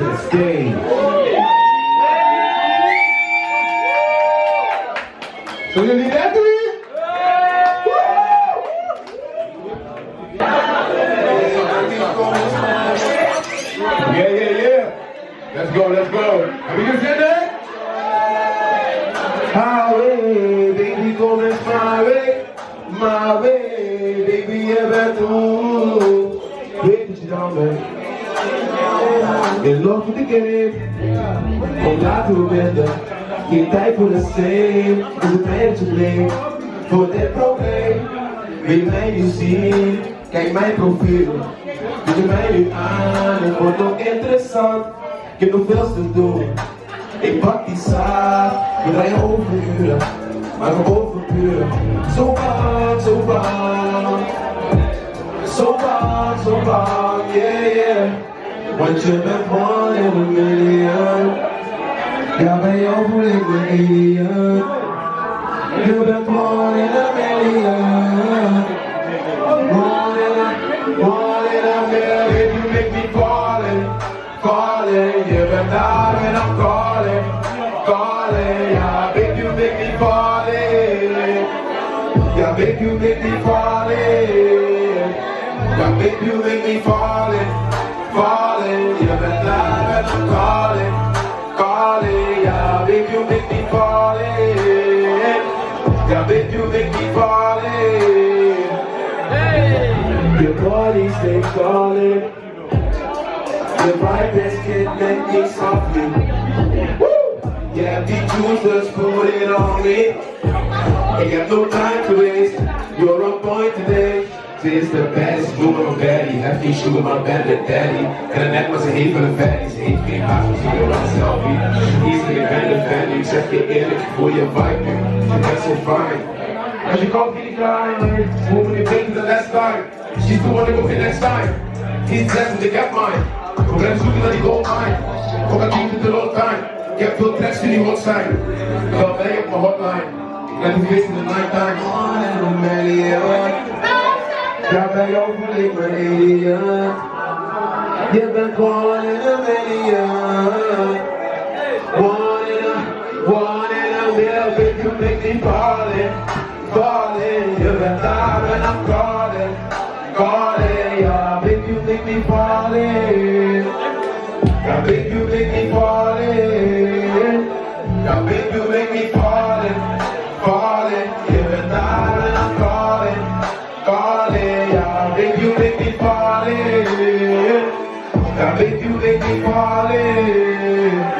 the stage. So you leave that to me? Yeah, yeah, yeah. Let's go, let's go. Have we just said that? Highway, baby, going my way, my way, baby, ever through. Baby, you down, man. In love with the game, kom laten we wenden. Geen tijd voor de same, is het te blame. Voor dit probleem, wil mij nu zien? Kijk mijn profiel, doe je mij nu aan? Het wordt nog interessant, ik heb nog veel te doen. Ik pak die zaak, we rijden overuren, maar we. Zo bang, zo bang, zo bang, zo bang, yeah, yeah. Want je bent one in a million. Ja, bij jou voel ik me alien. Je bent one in a million. In a, one in a million. You make me falling, falling. Je bent daar en I'm calling, calling. Ja, baby, you make me falling. Ja, baby, you make me falling. Ja, baby, you make me falling. Calling, calling. Ja, baby, you make me falling. Ja, baby, you make me falling. Hey. Your body stays calling. Your vibe is getting me softly. Woo! Yeah, the juice just put it on me. Ain't got no time to waste. You're on point today. Dit is de baddest woman of baddie. Heb geen sugar, maar ben de daddy. En de net maar ze heeft een fatty. Ze heeft geen haast, ze een selfie. Easy, ik ben de fan. Ik zeg je eerlijk, ik je vibe nu. Je bent zo fine. Als je komt, get klein. Je beter the last time? She's the one to go next time. He's blessed, ik heb mine. We zoeken naar die gold mine. Kom maar it a long time. Ik heb veel tracks die hot zijn. Bel mij op mijn hotline. Let me face in the night time. One in a ik me alien. Je bent one in a million. One in a, one in a million. Baby, you make me falling, falling. Je bent daar en I'm calling, calling. Ja, baby, you make me falling. Ja, baby, you make me make you make me fall in. I make you make me fallin'.